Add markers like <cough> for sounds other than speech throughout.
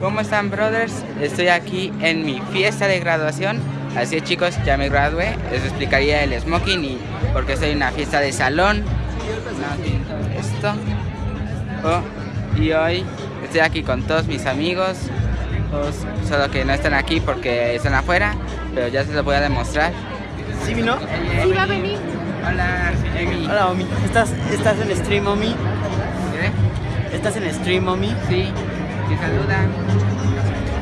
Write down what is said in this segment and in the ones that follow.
¿Cómo están brothers? Estoy aquí en mi fiesta de graduación Así es chicos, ya me gradué Les explicaría el smoking y porque estoy en una fiesta de salón Esto oh, Y hoy estoy aquí con todos mis amigos Solo que no están aquí porque están afuera Pero ya se los voy a demostrar ¿Sí vino? Sí, va a venir Hola, Emi Hola, Omi ¿Estás, ¿Estás en stream, Omi? ¿Qué? ¿Estás en stream, Omi? Sí, te saluda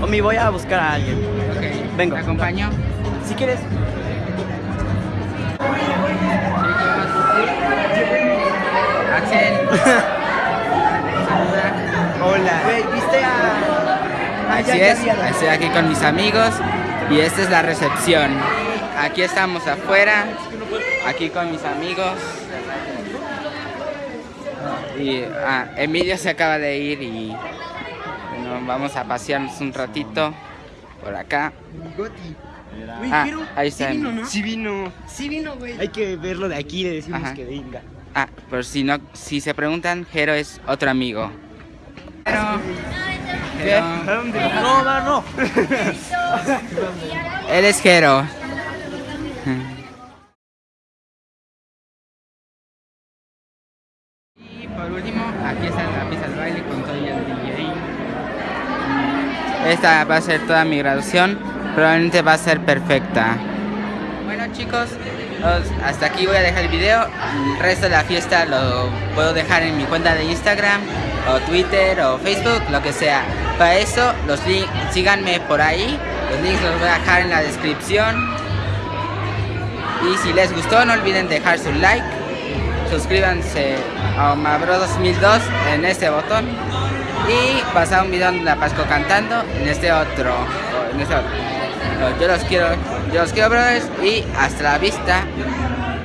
Omi, voy a buscar a alguien Ok, Vengo. ¿te acompaño? Si quieres Axel <laughs> Saluda Hola Güey, ¿viste a...? Así ya es, estoy aquí con mis amigos y esta es la recepción. Aquí estamos afuera, aquí con mis amigos. Y ah, Emilio se acaba de ir y bueno, vamos a pasearnos un ratito por acá. Güey, Ah, pero ahí está. Sí vino, ¿no? Sí vino. Sí vino, güey Hay que verlo de aquí y le decimos Ajá. que venga Ah, por si no, si se preguntan, Jero es otro amigo. Jero, Jero, No, no, no <laughs> él es Jero. Y por último, aquí está la pista del baile con todo el. Esta va a ser toda mi graduación, probablemente va a ser perfecta. Bueno chicos, os- hasta aquí voy a dejar el video. El resto de la fiesta lo puedo dejar en mi cuenta de Instagram, o Twitter, o Facebook, lo que sea. Para eso, los links, síganme por ahí. Los links los voy a dejar en la descripción. Y si les gustó, no olviden dejar su like. Suscríbanse a Omabro 2002 en este botón. Y pasar un video donde la Pasco cantando en este otro. en este otro. Yo los quiero, yo los quiero brothers y hasta la vista.